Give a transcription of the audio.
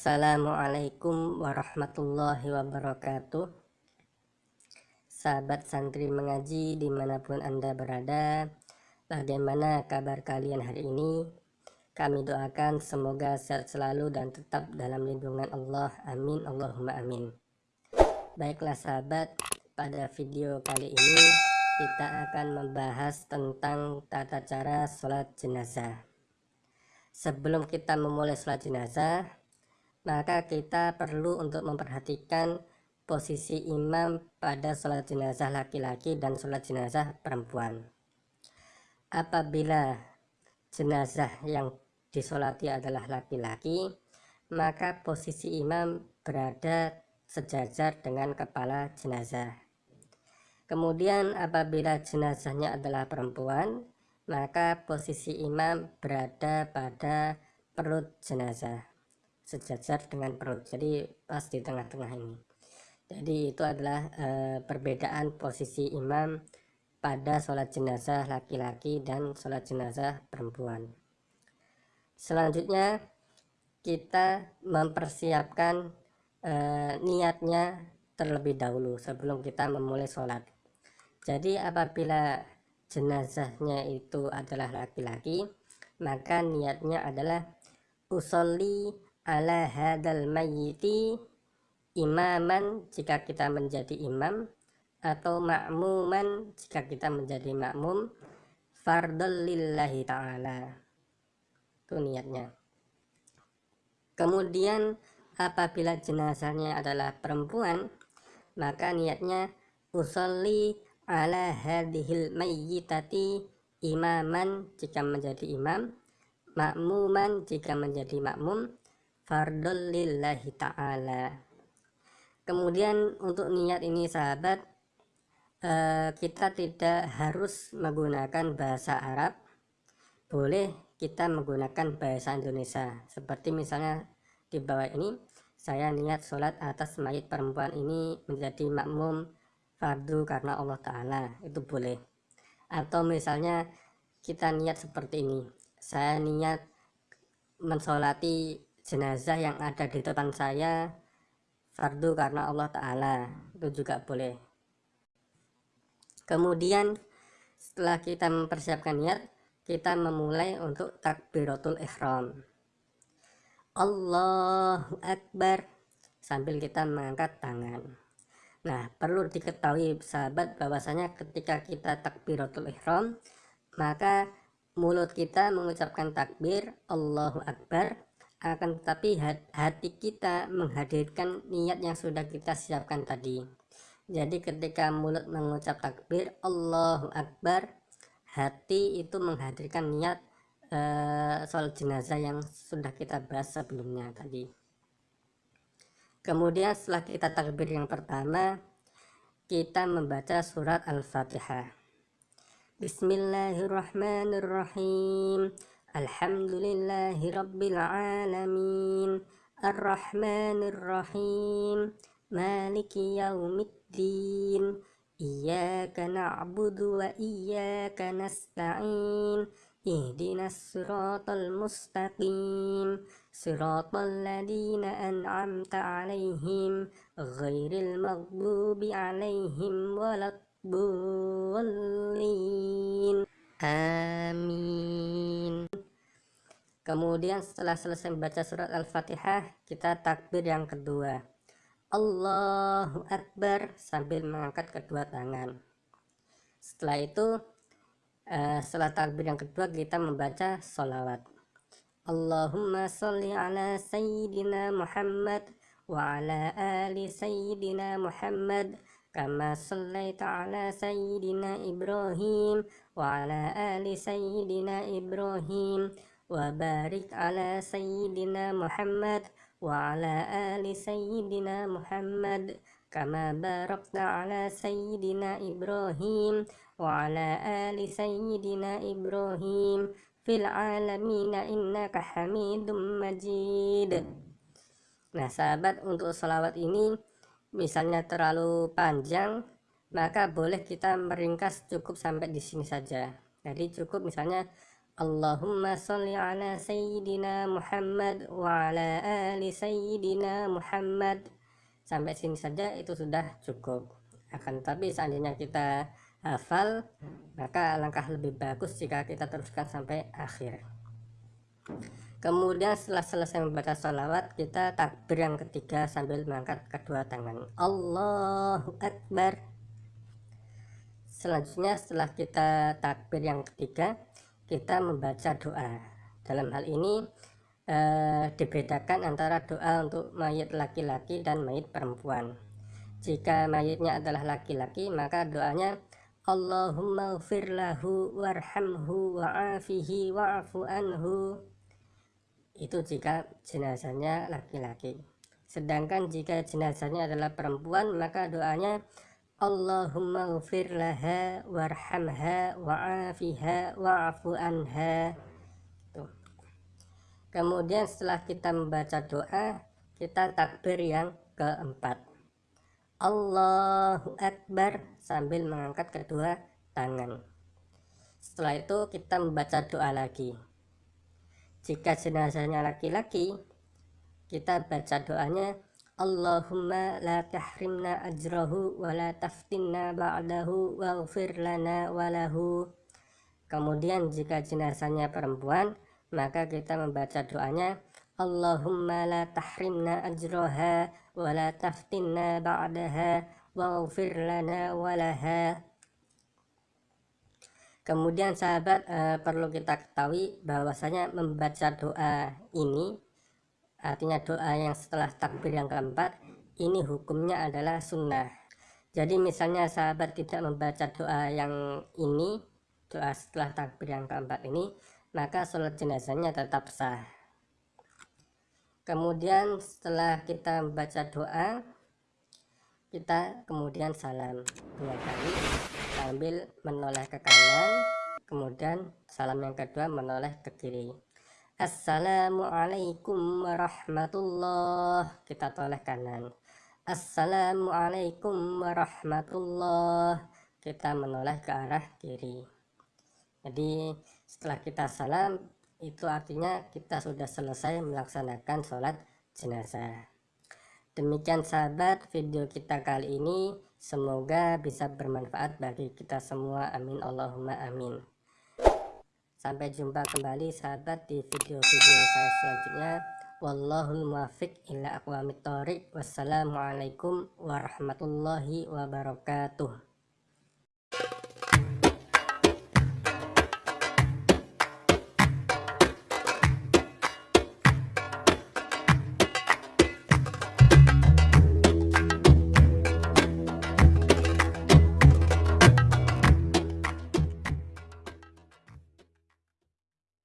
Assalamualaikum warahmatullahi wabarakatuh. Sahabat santri mengaji di mana pun anda berada Bagaimana kabar kalian hari ini? Kami doakan semoga sehat selalu dan tetap dalam lindungan Allah. Amin Allahumma amin. Baiklah sahabat pada video kali ini kita akan membahas tentang tata cara sholat jenazah. Sebelum kita memulai sholat jenazah maka kita perlu untuk memperhatikan posisi imam pada sholat jenazah laki-laki dan sholat jenazah perempuan. Apabila jenazah yang disolati adalah laki-laki, maka posisi imam berada sejajar dengan kepala jenazah. Kemudian apabila jenazahnya adalah perempuan, maka posisi imam berada pada perut jenazah sejajar dengan perut. Jadi pas di tengah-tengah ini. Jadi itu adalah e, perbedaan posisi imam pada sholat jenazah laki-laki dan sholat jenazah perempuan. Selanjutnya kita mempersiapkan e, niatnya terlebih dahulu sebelum kita memulai sholat. Jadi apabila jenazahnya itu adalah laki-laki maka niatnya adalah usolli ala hadal mayyiti imaman jika kita menjadi imam atau makmuman jika kita menjadi makmum fardul lillahi ta'ala. Itu niatnya. Kemudian apabila jenazahnya adalah perempuan maka niatnya usolli ala hadhil mayyitati imaman jika menjadi imam makmuman jika menjadi makmum fardul lillahi ta'ala. Kemudian untuk niat ini sahabat eh, kita tidak harus menggunakan bahasa Arab. Boleh kita menggunakan bahasa Indonesia. Seperti misalnya di bawah ini saya niat sholat atas mayat perempuan ini menjadi makmum fardu karena Allah Ta'ala. Itu boleh. Atau misalnya kita niat seperti ini. Saya niat mensolati jenazah yang ada di depan saya fardu karena Allah Ta'ala. Itu juga boleh. Kemudian setelah kita mempersiapkan niat kita memulai untuk takbiratul ihram. Allahu Akbar. Sambil kita mengangkat tangan. Nah perlu diketahui sahabat bahwasanya ketika kita takbiratul ihram maka mulut kita mengucapkan takbir Allahu Akbar akan tetapi hati kita menghadirkan niat yang sudah kita siapkan tadi. Jadi ketika mulut mengucap takbir Allahu Akbar hati itu menghadirkan niat uh, soal jenazah yang sudah kita bahas sebelumnya tadi. Kemudian setelah kita takbir yang pertama kita membaca surat Al-Fatihah. Bismillahirrahmanirrahim الحمد لله رب العالمين. الرحمن الرحيم. مالك يوم الدين. إياك نعبد وإياك نستعين. اهدنا الصراط المستقيم. صراط الذين أنعمت عليهم غير المغضوب عليهم ولا الضالين. Amin. Kemudian setelah selesai membaca surat Al-Fatihah, kita takbir yang kedua. Allahu Akbar sambil mengangkat kedua tangan. Setelah itu, uh, setelah takbir yang kedua kita membaca solawat. Allahumma salli ala Sayyidina Muhammad wa ala ali Sayyidina Muhammad كما صليت على سيدنا إبراهيم وعلى آل سيدنا إبراهيم وبارك على سيدنا محمد وعلى آل سيدنا محمد كما باركت على سيدنا إبراهيم وعلى آل سيدنا إبراهيم في العالمين إنك حميد مجيد Nah sahabat untuk salawat ini misalnya terlalu panjang maka boleh kita meringkas cukup sampai di sini saja jadi cukup misalnya Allahumma salli ala sayyidina Muhammad wa ala ali sayyidina Muhammad. Sampai sini saja itu sudah cukup akan tapi seandainya kita hafal maka langkah lebih bagus jika kita teruskan sampai akhir. Kemudian setelah selesai membaca salawat kita takbir yang ketiga sambil mengangkat kedua tangan. Allahu Akbar. Selanjutnya setelah kita takbir yang ketiga kita membaca doa. Dalam hal ini eh, dibedakan antara doa untuk mayat laki-laki dan mayat perempuan. Jika mayatnya adalah laki-laki maka doanya Allahumma lahu warhamhu wa'afihi wa'afu anhu. Itu jika jenazahnya laki-laki. Sedangkan jika jenazahnya adalah perempuan maka doanya Allahumma ghafir laha warhamha wa'afiha wa'afu anha. Kemudian setelah kita membaca doa kita takbir yang keempat. Allahu Akbar sambil mengangkat kedua tangan. Setelah itu kita membaca doa lagi. Jika jenazahnya laki-laki kita baca doanya Allahumma la tahrimna ajrahu wa la taftinna ba'dahu waghfir lana walahu kemudian jika jenazahnya perempuan maka kita membaca doanya Allahumma la tahrimna ajraha wa la taftinna ba'daha waghfir lana walaha Kemudian sahabat eh, perlu kita ketahui bahwasanya membaca doa ini artinya doa yang setelah takbir yang keempat ini hukumnya adalah sunnah. Jadi misalnya sahabat tidak membaca doa yang ini doa setelah takbir yang keempat ini maka sholat jenazahnya tetap sah. Kemudian setelah kita membaca doa kita kemudian salam dua kali sambil menoleh ke kanan kemudian salam yang kedua menoleh ke kiri Assalamualaikum warahmatullah. Kita toleh kanan. Assalamualaikum warahmatullah. Kita menoleh ke arah kiri. Jadi setelah kita salam itu artinya kita sudah selesai melaksanakan sholat jenazah. Demikian sahabat video kita kali ini semoga bisa bermanfaat bagi kita semua. Amin. Allahumma amin sampai jumpa kembali sahabat di video-video saya selanjutnya. Wallahul muwafiq ila aqwamit thoriq. Wassalamualaikum warahmatullahi wabarakatuh